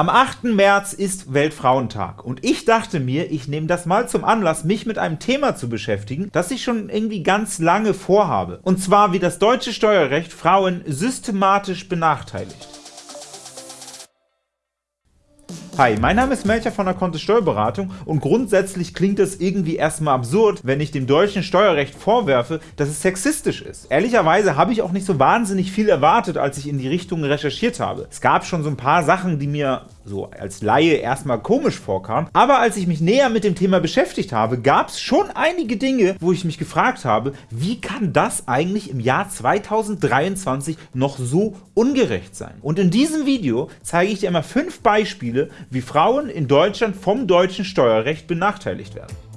Am 8. März ist Weltfrauentag und ich dachte mir, ich nehme das mal zum Anlass, mich mit einem Thema zu beschäftigen, das ich schon irgendwie ganz lange vorhabe. Und zwar, wie das deutsche Steuerrecht Frauen systematisch benachteiligt. Hi, mein Name ist Melcher von der Kontist Steuerberatung und grundsätzlich klingt es irgendwie erstmal absurd, wenn ich dem deutschen Steuerrecht vorwerfe, dass es sexistisch ist. Ehrlicherweise habe ich auch nicht so wahnsinnig viel erwartet, als ich in die Richtung recherchiert habe. Es gab schon so ein paar Sachen, die mir so als Laie erstmal komisch vorkam. Aber als ich mich näher mit dem Thema beschäftigt habe, gab es schon einige Dinge, wo ich mich gefragt habe, wie kann das eigentlich im Jahr 2023 noch so ungerecht sein? Und in diesem Video zeige ich dir einmal fünf Beispiele, wie Frauen in Deutschland vom deutschen Steuerrecht benachteiligt werden.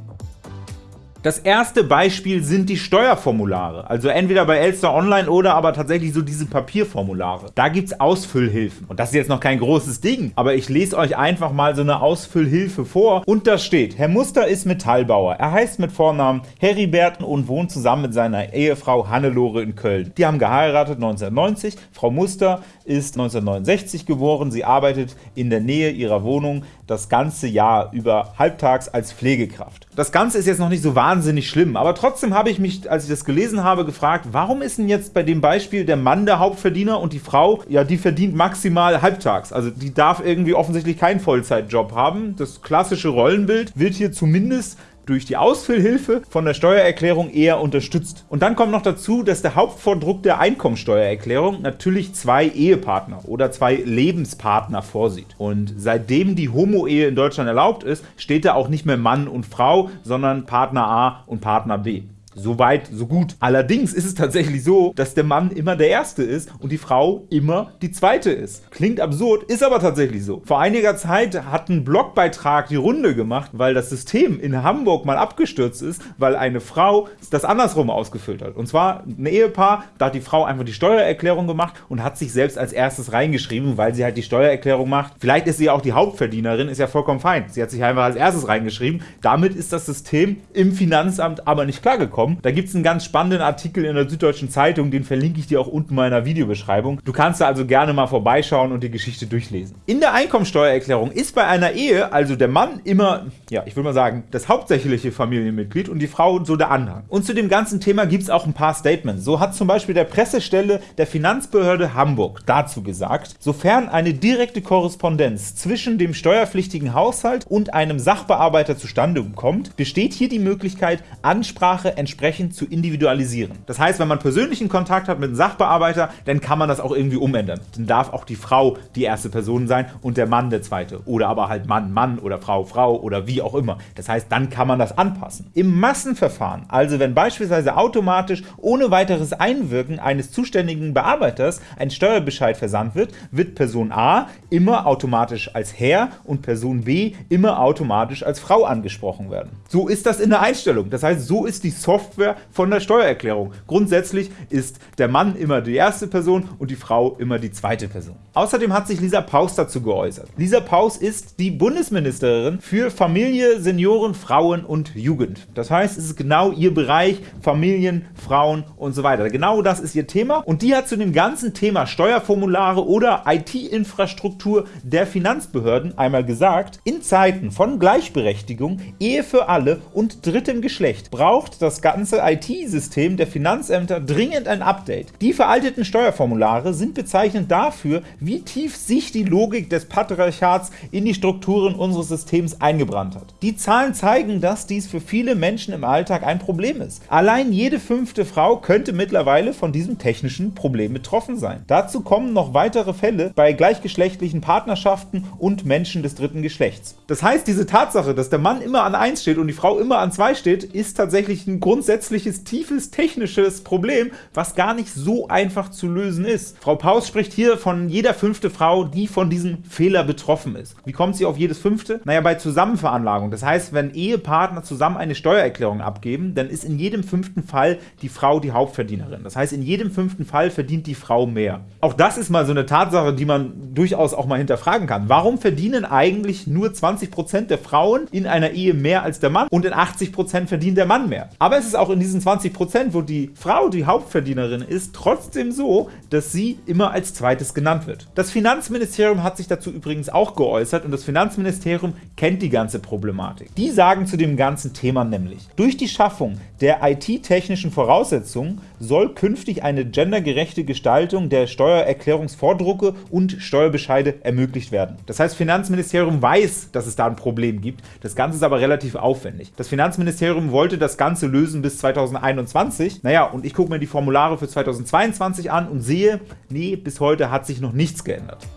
Das erste Beispiel sind die Steuerformulare, also entweder bei Elster Online oder aber tatsächlich so diese Papierformulare. Da gibt es Ausfüllhilfen und das ist jetzt noch kein großes Ding, aber ich lese euch einfach mal so eine Ausfüllhilfe vor und da steht, Herr Muster ist Metallbauer, er heißt mit Vornamen Heriberten und wohnt zusammen mit seiner Ehefrau Hannelore in Köln. Die haben geheiratet 1990, Frau Muster ist 1969 geboren, sie arbeitet in der Nähe ihrer Wohnung das ganze Jahr über halbtags als Pflegekraft. Das Ganze ist jetzt noch nicht so wahnsinnig schlimm. Aber trotzdem habe ich mich, als ich das gelesen habe, gefragt, warum ist denn jetzt bei dem Beispiel der Mann der Hauptverdiener und die Frau, ja, die verdient maximal halbtags. Also die darf irgendwie offensichtlich keinen Vollzeitjob haben. Das klassische Rollenbild wird hier zumindest durch die Ausfüllhilfe von der Steuererklärung eher unterstützt. Und dann kommt noch dazu, dass der Hauptvordruck der Einkommensteuererklärung natürlich zwei Ehepartner oder zwei Lebenspartner vorsieht. Und seitdem die Homo-Ehe in Deutschland erlaubt ist, steht da auch nicht mehr Mann und Frau, sondern Partner A und Partner B. So weit, so gut. Allerdings ist es tatsächlich so, dass der Mann immer der Erste ist und die Frau immer die Zweite ist. Klingt absurd, ist aber tatsächlich so. Vor einiger Zeit hat ein Blogbeitrag die Runde gemacht, weil das System in Hamburg mal abgestürzt ist, weil eine Frau das andersrum ausgefüllt hat. Und zwar ein Ehepaar, da hat die Frau einfach die Steuererklärung gemacht und hat sich selbst als erstes reingeschrieben, weil sie halt die Steuererklärung macht. Vielleicht ist sie auch die Hauptverdienerin, ist ja vollkommen fein. Sie hat sich einfach als erstes reingeschrieben. Damit ist das System im Finanzamt aber nicht klargekommen bekommen. Da gibt es einen ganz spannenden Artikel in der Süddeutschen Zeitung, den verlinke ich dir auch unten mal in der Videobeschreibung. Du kannst da also gerne mal vorbeischauen und die Geschichte durchlesen. In der Einkommensteuererklärung ist bei einer Ehe also der Mann immer, ja, ich würde mal sagen, das hauptsächliche Familienmitglied und die Frau so der Anhang. Und zu dem ganzen Thema gibt es auch ein paar Statements. So hat zum Beispiel der Pressestelle der Finanzbehörde Hamburg dazu gesagt, sofern eine direkte Korrespondenz zwischen dem steuerpflichtigen Haushalt und einem Sachbearbeiter zustande kommt, besteht hier die Möglichkeit, Ansprache entsprechend entsprechend zu individualisieren. Das heißt, wenn man persönlichen Kontakt hat mit einem Sachbearbeiter, dann kann man das auch irgendwie umändern. Dann darf auch die Frau die erste Person sein und der Mann der zweite. Oder aber halt Mann, Mann oder Frau, Frau oder wie auch immer. Das heißt, dann kann man das anpassen. Im Massenverfahren, also wenn beispielsweise automatisch ohne weiteres Einwirken eines zuständigen Bearbeiters ein Steuerbescheid versandt wird, wird Person A immer automatisch als Herr und Person B immer automatisch als Frau angesprochen werden. So ist das in der Einstellung. Das heißt, so ist die Software Software von der Steuererklärung. Grundsätzlich ist der Mann immer die erste Person und die Frau immer die zweite Person. Außerdem hat sich Lisa Paus dazu geäußert. Lisa Paus ist die Bundesministerin für Familie, Senioren, Frauen und Jugend. Das heißt, es ist genau ihr Bereich Familien, Frauen und so weiter. Genau das ist ihr Thema und die hat zu dem ganzen Thema Steuerformulare oder IT-Infrastruktur der Finanzbehörden einmal gesagt, in Zeiten von Gleichberechtigung, Ehe für alle und drittem Geschlecht braucht das ganze IT-System der Finanzämter dringend ein Update. Die veralteten Steuerformulare sind bezeichnend dafür, wie tief sich die Logik des Patriarchats in die Strukturen unseres Systems eingebrannt hat. Die Zahlen zeigen, dass dies für viele Menschen im Alltag ein Problem ist. Allein jede fünfte Frau könnte mittlerweile von diesem technischen Problem betroffen sein. Dazu kommen noch weitere Fälle bei gleichgeschlechtlichen Partnerschaften und Menschen des dritten Geschlechts. Das heißt, diese Tatsache, dass der Mann immer an 1 steht und die Frau immer an 2 steht, ist tatsächlich ein Grund grundsätzliches, tiefes technisches Problem, was gar nicht so einfach zu lösen ist. Frau Paus spricht hier von jeder fünfte Frau, die von diesem Fehler betroffen ist. Wie kommt sie auf jedes fünfte? Naja, bei Zusammenveranlagung. Das heißt, wenn Ehepartner zusammen eine Steuererklärung abgeben, dann ist in jedem fünften Fall die Frau die Hauptverdienerin. Das heißt, in jedem fünften Fall verdient die Frau mehr. Auch das ist mal so eine Tatsache, die man durchaus auch mal hinterfragen kann. Warum verdienen eigentlich nur 20% der Frauen in einer Ehe mehr als der Mann und in 80% verdient der Mann mehr? Aber es ist es auch in diesen 20%, wo die Frau die Hauptverdienerin ist, trotzdem so, dass sie immer als zweites genannt wird. Das Finanzministerium hat sich dazu übrigens auch geäußert und das Finanzministerium kennt die ganze Problematik. Die sagen zu dem ganzen Thema nämlich, durch die Schaffung der IT-technischen Voraussetzungen soll künftig eine gendergerechte Gestaltung der Steuererklärungsvordrucke und Steuerbescheide ermöglicht werden. Das heißt, Finanzministerium weiß, dass es da ein Problem gibt, das Ganze ist aber relativ aufwendig. Das Finanzministerium wollte das Ganze lösen bis 2021. Naja, und ich gucke mir die Formulare für 2022 an und sehe, nee, bis heute hat sich noch nichts geändert.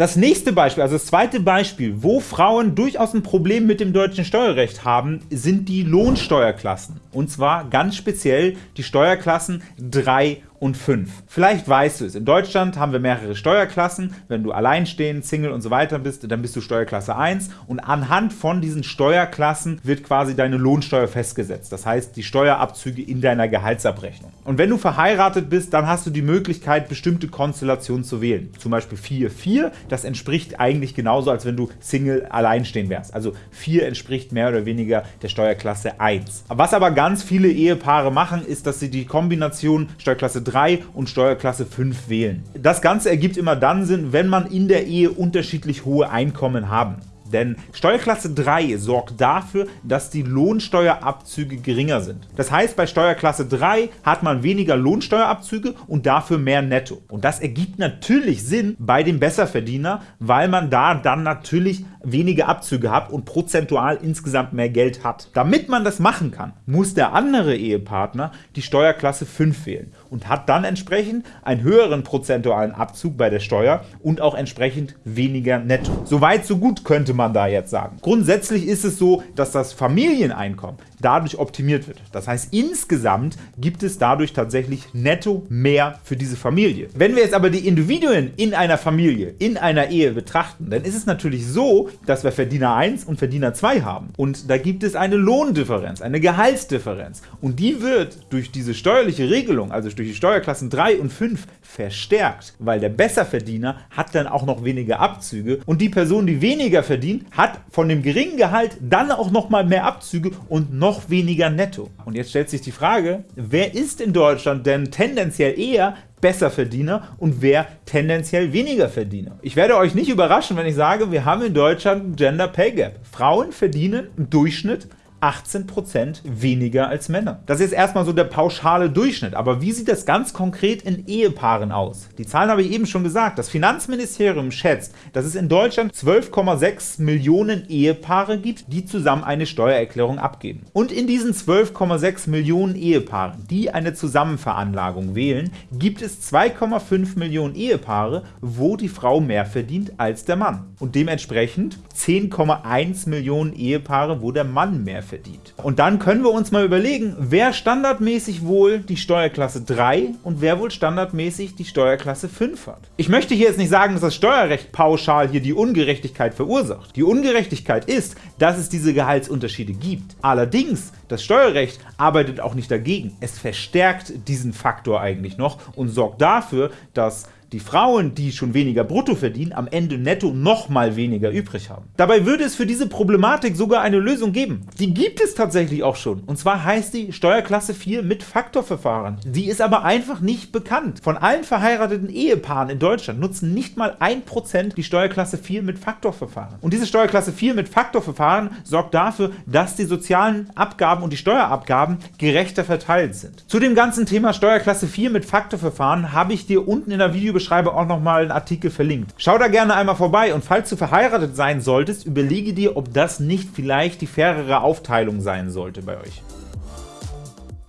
Das nächste Beispiel, also das zweite Beispiel, wo Frauen durchaus ein Problem mit dem deutschen Steuerrecht haben, sind die Lohnsteuerklassen. Und zwar ganz speziell die Steuerklassen 3 und 5. Vielleicht weißt du es, in Deutschland haben wir mehrere Steuerklassen. Wenn du alleinstehend, Single und so weiter bist, dann bist du Steuerklasse 1 und anhand von diesen Steuerklassen wird quasi deine Lohnsteuer festgesetzt. Das heißt, die Steuerabzüge in deiner Gehaltsabrechnung. Und wenn du verheiratet bist, dann hast du die Möglichkeit, bestimmte Konstellationen zu wählen. Zum Beispiel 4-4, das entspricht eigentlich genauso, als wenn du Single alleinstehend wärst. Also 4 entspricht mehr oder weniger der Steuerklasse 1. Was aber ganz viele Ehepaare machen, ist, dass sie die Kombination Steuerklasse 3 und Steuerklasse 5 wählen. Das Ganze ergibt immer dann Sinn, wenn man in der Ehe unterschiedlich hohe Einkommen haben. Denn Steuerklasse 3 sorgt dafür, dass die Lohnsteuerabzüge geringer sind. Das heißt, bei Steuerklasse 3 hat man weniger Lohnsteuerabzüge und dafür mehr Netto. Und das ergibt natürlich Sinn bei dem Besserverdiener, weil man da dann natürlich weniger Abzüge hat und prozentual insgesamt mehr Geld hat. Damit man das machen kann, muss der andere Ehepartner die Steuerklasse 5 wählen und hat dann entsprechend einen höheren prozentualen Abzug bei der Steuer und auch entsprechend weniger Netto. Soweit so gut könnte man da jetzt sagen. Grundsätzlich ist es so, dass das Familieneinkommen dadurch optimiert wird. Das heißt, insgesamt gibt es dadurch tatsächlich netto mehr für diese Familie. Wenn wir jetzt aber die Individuen in einer Familie, in einer Ehe betrachten, dann ist es natürlich so, dass wir Verdiener 1 und Verdiener 2 haben. Und da gibt es eine Lohndifferenz, eine Gehaltsdifferenz. Und die wird durch diese steuerliche Regelung, also durch die Steuerklassen 3 und 5, verstärkt, weil der Besserverdiener hat dann auch noch weniger Abzüge und die Person, die weniger verdient, hat von dem geringen Gehalt dann auch noch mal mehr Abzüge und noch weniger netto. Und jetzt stellt sich die Frage, wer ist in Deutschland denn tendenziell eher Besserverdiener und wer tendenziell weniger Verdiener. Ich werde euch nicht überraschen, wenn ich sage, wir haben in Deutschland ein Gender Pay Gap. Frauen verdienen im Durchschnitt 18% weniger als Männer. Das ist erstmal so der pauschale Durchschnitt, aber wie sieht das ganz konkret in Ehepaaren aus? Die Zahlen habe ich eben schon gesagt. Das Finanzministerium schätzt, dass es in Deutschland 12,6 Millionen Ehepaare gibt, die zusammen eine Steuererklärung abgeben. Und in diesen 12,6 Millionen Ehepaaren, die eine Zusammenveranlagung wählen, gibt es 2,5 Millionen Ehepaare, wo die Frau mehr verdient als der Mann. Und dementsprechend 10,1 Millionen Ehepaare, wo der Mann mehr verdient verdient. Und dann können wir uns mal überlegen, wer standardmäßig wohl die Steuerklasse 3 und wer wohl standardmäßig die Steuerklasse 5 hat. Ich möchte hier jetzt nicht sagen, dass das Steuerrecht pauschal hier die Ungerechtigkeit verursacht. Die Ungerechtigkeit ist, dass es diese Gehaltsunterschiede gibt. Allerdings, das Steuerrecht arbeitet auch nicht dagegen. Es verstärkt diesen Faktor eigentlich noch und sorgt dafür, dass die Frauen, die schon weniger brutto verdienen, am Ende netto noch mal weniger übrig haben. Dabei würde es für diese Problematik sogar eine Lösung geben. Die gibt es tatsächlich auch schon. Und zwar heißt die Steuerklasse 4 mit Faktorverfahren. Die ist aber einfach nicht bekannt. Von allen verheirateten Ehepaaren in Deutschland nutzen nicht mal 1% die Steuerklasse 4 mit Faktorverfahren. Und diese Steuerklasse 4 mit Faktorverfahren sorgt dafür, dass die sozialen Abgaben und die Steuerabgaben gerechter verteilt sind. Zu dem ganzen Thema Steuerklasse 4 mit Faktorverfahren habe ich dir unten in der Videobeschreibung Videobeschreibung auch nochmal einen Artikel verlinkt. Schau da gerne einmal vorbei und falls du verheiratet sein solltest, überlege dir, ob das nicht vielleicht die fairere Aufteilung sein sollte bei euch.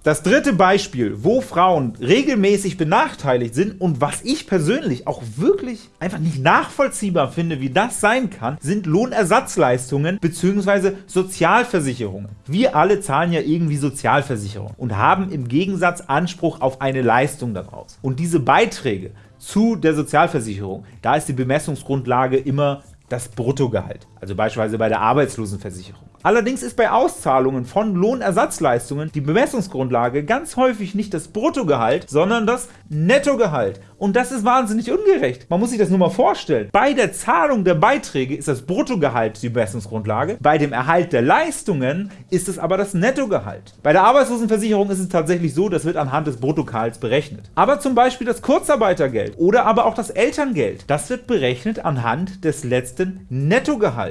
Das dritte Beispiel, wo Frauen regelmäßig benachteiligt sind und was ich persönlich auch wirklich einfach nicht nachvollziehbar finde, wie das sein kann, sind Lohnersatzleistungen bzw. Sozialversicherungen. Wir alle zahlen ja irgendwie Sozialversicherung und haben im Gegensatz Anspruch auf eine Leistung daraus. Und diese Beiträge zu der Sozialversicherung, da ist die Bemessungsgrundlage immer das Bruttogehalt, also beispielsweise bei der Arbeitslosenversicherung. Allerdings ist bei Auszahlungen von Lohnersatzleistungen die Bemessungsgrundlage ganz häufig nicht das Bruttogehalt, sondern das Nettogehalt. Und das ist wahnsinnig ungerecht. Man muss sich das nur mal vorstellen. Bei der Zahlung der Beiträge ist das Bruttogehalt die Bemessungsgrundlage, bei dem Erhalt der Leistungen ist es aber das Nettogehalt. Bei der Arbeitslosenversicherung ist es tatsächlich so, das wird anhand des Bruttogehalts berechnet. Aber zum Beispiel das Kurzarbeitergeld oder aber auch das Elterngeld, das wird berechnet anhand des letzten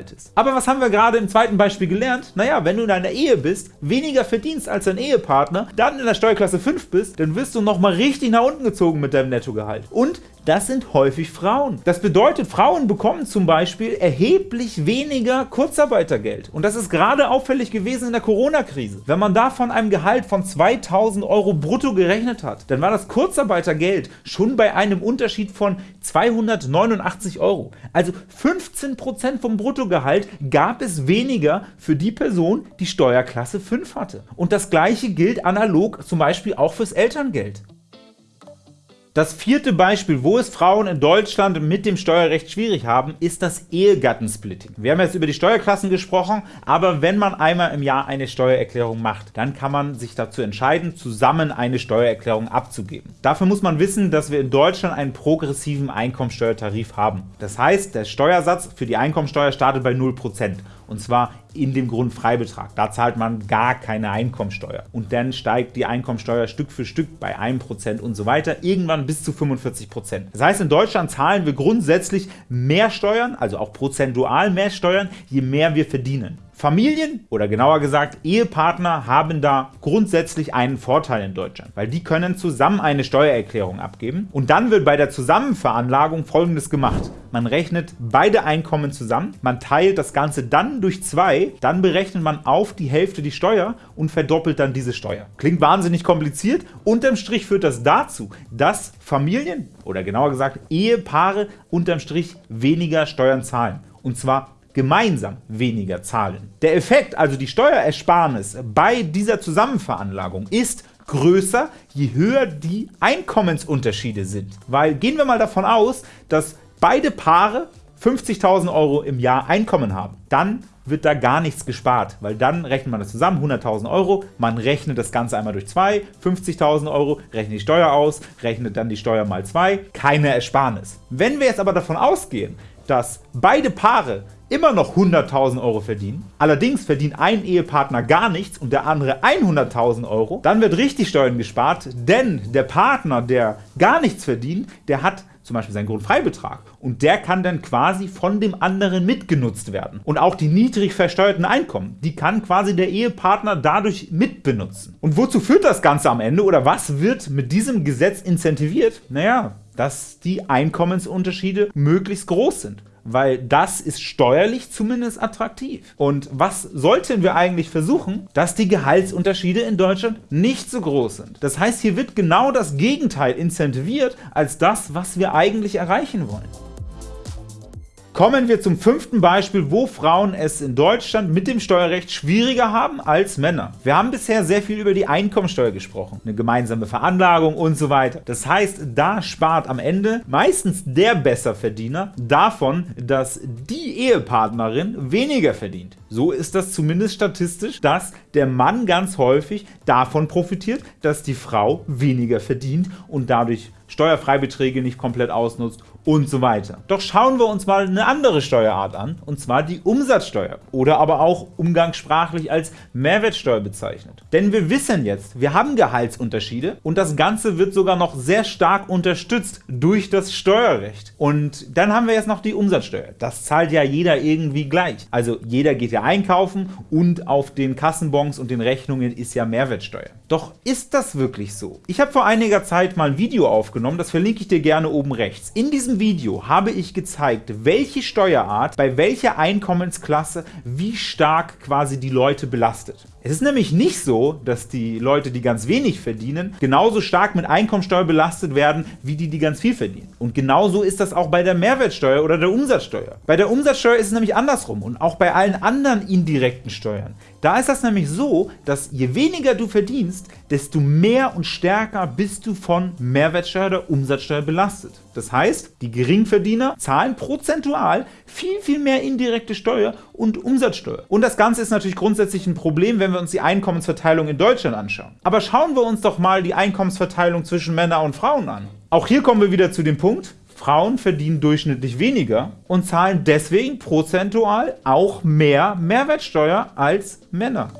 Nettogehaltes. Aber was haben wir gerade im zweiten Beispiel gelernt? Naja, wenn du in einer Ehe bist, weniger verdienst als dein Ehepartner, dann in der Steuerklasse 5 bist, dann wirst du nochmal richtig nach unten gezogen mit deinem Nettogehalt. Und das sind häufig Frauen. Das bedeutet, Frauen bekommen zum Beispiel erheblich weniger Kurzarbeitergeld. Und das ist gerade auffällig gewesen in der Corona-Krise. Wenn man da von einem Gehalt von 2000 Euro brutto gerechnet hat, dann war das Kurzarbeitergeld schon bei einem Unterschied von 289 Euro. Also 15% vom Bruttogehalt gab es weniger für die Person, die Steuerklasse 5 hatte. Und das gleiche gilt analog zum Beispiel auch fürs Elterngeld. Das vierte Beispiel, wo es Frauen in Deutschland mit dem Steuerrecht schwierig haben, ist das Ehegattensplitting. Wir haben jetzt über die Steuerklassen gesprochen, aber wenn man einmal im Jahr eine Steuererklärung macht, dann kann man sich dazu entscheiden, zusammen eine Steuererklärung abzugeben. Dafür muss man wissen, dass wir in Deutschland einen progressiven Einkommensteuertarif haben. Das heißt, der Steuersatz für die Einkommensteuer startet bei 0% und zwar in dem Grundfreibetrag. Da zahlt man gar keine Einkommensteuer. Und dann steigt die Einkommensteuer Stück für Stück bei 1% und so weiter, irgendwann bis zu 45%. Das heißt, in Deutschland zahlen wir grundsätzlich mehr Steuern, also auch prozentual mehr Steuern, je mehr wir verdienen. Familien oder genauer gesagt Ehepartner haben da grundsätzlich einen Vorteil in Deutschland, weil die können zusammen eine Steuererklärung abgeben und dann wird bei der Zusammenveranlagung folgendes gemacht. Man rechnet beide Einkommen zusammen, man teilt das Ganze dann durch zwei, dann berechnet man auf die Hälfte die Steuer und verdoppelt dann diese Steuer. Klingt wahnsinnig kompliziert, unterm Strich führt das dazu, dass Familien oder genauer gesagt Ehepaare unterm Strich weniger Steuern zahlen und zwar gemeinsam weniger zahlen. Der Effekt, also die Steuerersparnis bei dieser Zusammenveranlagung, ist größer, je höher die Einkommensunterschiede sind. Weil gehen wir mal davon aus, dass beide Paare 50.000 Euro im Jahr Einkommen haben, dann wird da gar nichts gespart, weil dann rechnet man das zusammen, 100.000 Euro, man rechnet das Ganze einmal durch 2, 50.000 Euro, rechnet die Steuer aus, rechnet dann die Steuer mal 2, keine Ersparnis. Wenn wir jetzt aber davon ausgehen, dass beide Paare immer noch 100.000 Euro verdienen, allerdings verdient ein Ehepartner gar nichts und der andere 100.000 Euro, dann wird richtig Steuern gespart, denn der Partner, der gar nichts verdient, der hat zum Beispiel seinen Grundfreibetrag und der kann dann quasi von dem anderen mitgenutzt werden. Und auch die niedrig versteuerten Einkommen, die kann quasi der Ehepartner dadurch mitbenutzen. Und wozu führt das Ganze am Ende oder was wird mit diesem Gesetz incentiviert? Naja, dass die Einkommensunterschiede möglichst groß sind weil das ist steuerlich zumindest attraktiv. Und was sollten wir eigentlich versuchen? Dass die Gehaltsunterschiede in Deutschland nicht so groß sind. Das heißt, hier wird genau das Gegenteil incentiviert als das, was wir eigentlich erreichen wollen. Kommen wir zum fünften Beispiel, wo Frauen es in Deutschland mit dem Steuerrecht schwieriger haben als Männer. Wir haben bisher sehr viel über die Einkommensteuer gesprochen, eine gemeinsame Veranlagung und so weiter. Das heißt, da spart am Ende meistens der Besserverdiener davon, dass die Ehepartnerin weniger verdient. So ist das zumindest statistisch, dass der Mann ganz häufig davon profitiert, dass die Frau weniger verdient und dadurch Steuerfreibeträge nicht komplett ausnutzt und so weiter. Doch schauen wir uns mal eine andere Steuerart an, und zwar die Umsatzsteuer oder aber auch umgangssprachlich als Mehrwertsteuer bezeichnet. Denn wir wissen jetzt, wir haben Gehaltsunterschiede und das Ganze wird sogar noch sehr stark unterstützt durch das Steuerrecht. Und dann haben wir jetzt noch die Umsatzsteuer. Das zahlt ja jeder irgendwie gleich. Also jeder geht ja einkaufen und auf den Kassenbons und den Rechnungen ist ja Mehrwertsteuer. Doch ist das wirklich so? Ich habe vor einiger Zeit mal ein Video aufgenommen, das verlinke ich dir gerne oben rechts. In diesem Video habe ich gezeigt, welche Steuerart bei welcher Einkommensklasse wie stark quasi die Leute belastet. Es ist nämlich nicht so, dass die Leute, die ganz wenig verdienen, genauso stark mit Einkommensteuer belastet werden, wie die, die ganz viel verdienen. Und genauso ist das auch bei der Mehrwertsteuer oder der Umsatzsteuer. Bei der Umsatzsteuer ist es nämlich andersrum und auch bei allen anderen indirekten Steuern. Da ist das nämlich so, dass je weniger du verdienst, desto mehr und stärker bist du von Mehrwertsteuer oder Umsatzsteuer belastet. Das heißt, die Geringverdiener zahlen prozentual viel, viel mehr indirekte Steuer und Umsatzsteuer. Und das Ganze ist natürlich grundsätzlich ein Problem, wenn wir uns die Einkommensverteilung in Deutschland anschauen. Aber schauen wir uns doch mal die Einkommensverteilung zwischen Männern und Frauen an. Auch hier kommen wir wieder zu dem Punkt, Frauen verdienen durchschnittlich weniger und zahlen deswegen prozentual auch mehr Mehrwertsteuer als Männer.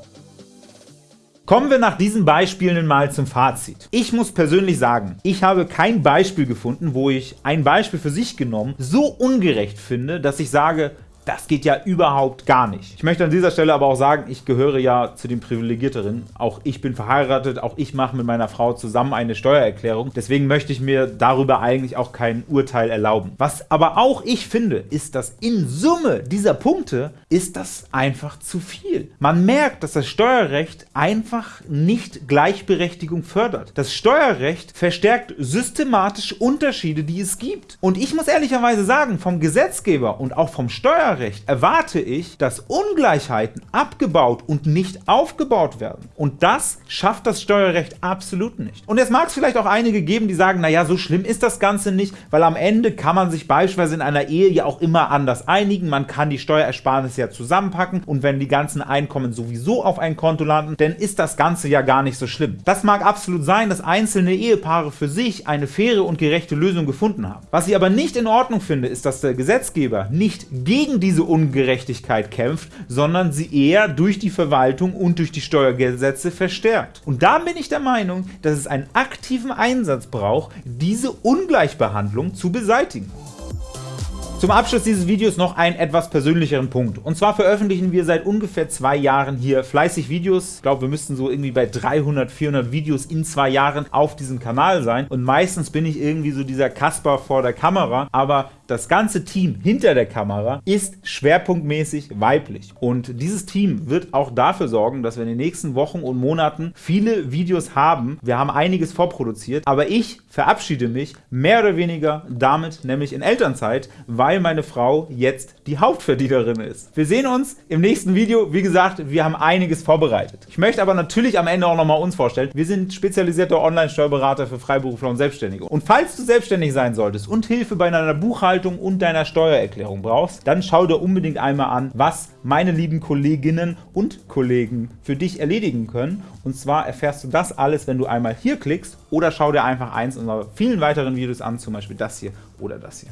Kommen wir nach diesen Beispielen mal zum Fazit. Ich muss persönlich sagen, ich habe kein Beispiel gefunden, wo ich ein Beispiel für sich genommen so ungerecht finde, dass ich sage, das geht ja überhaupt gar nicht. Ich möchte an dieser Stelle aber auch sagen, ich gehöre ja zu den Privilegierteren. Auch ich bin verheiratet, auch ich mache mit meiner Frau zusammen eine Steuererklärung. Deswegen möchte ich mir darüber eigentlich auch kein Urteil erlauben. Was aber auch ich finde, ist, dass in Summe dieser Punkte ist das einfach zu viel. Man merkt, dass das Steuerrecht einfach nicht Gleichberechtigung fördert. Das Steuerrecht verstärkt systematisch Unterschiede, die es gibt. Und ich muss ehrlicherweise sagen, vom Gesetzgeber und auch vom Steuerrecht Steuerrecht erwarte ich, dass Ungleichheiten abgebaut und nicht aufgebaut werden. Und das schafft das Steuerrecht absolut nicht. Und jetzt mag es vielleicht auch einige geben, die sagen, naja, so schlimm ist das Ganze nicht, weil am Ende kann man sich beispielsweise in einer Ehe ja auch immer anders einigen, man kann die Steuerersparnisse ja zusammenpacken und wenn die ganzen Einkommen sowieso auf ein Konto landen, dann ist das Ganze ja gar nicht so schlimm. Das mag absolut sein, dass einzelne Ehepaare für sich eine faire und gerechte Lösung gefunden haben. Was ich aber nicht in Ordnung finde, ist, dass der Gesetzgeber nicht gegen diese Ungerechtigkeit kämpft, sondern sie eher durch die Verwaltung und durch die Steuergesetze verstärkt. Und da bin ich der Meinung, dass es einen aktiven Einsatz braucht, diese Ungleichbehandlung zu beseitigen. Zum Abschluss dieses Videos noch einen etwas persönlicheren Punkt. Und zwar veröffentlichen wir seit ungefähr zwei Jahren hier fleißig Videos. Ich glaube, wir müssten so irgendwie bei 300, 400 Videos in zwei Jahren auf diesem Kanal sein. Und meistens bin ich irgendwie so dieser Kasper vor der Kamera. Aber das ganze Team hinter der Kamera ist schwerpunktmäßig weiblich. Und dieses Team wird auch dafür sorgen, dass wir in den nächsten Wochen und Monaten viele Videos haben. Wir haben einiges vorproduziert, aber ich verabschiede mich mehr oder weniger damit, nämlich in Elternzeit, weil meine Frau jetzt die Hauptverdienerin ist. Wir sehen uns im nächsten Video. Wie gesagt, wir haben einiges vorbereitet. Ich möchte aber natürlich am Ende auch nochmal uns vorstellen. Wir sind spezialisierter Online-Steuerberater für Freiberufler und Selbstständige. Und falls du selbstständig sein solltest und Hilfe bei deiner Buchhaltung und deiner Steuererklärung brauchst, dann schau dir unbedingt einmal an, was meine lieben Kolleginnen und Kollegen für dich erledigen können. Und zwar erfährst du das alles, wenn du einmal hier klickst oder schau dir einfach eins unserer vielen weiteren Videos an, zum Beispiel das hier oder das hier.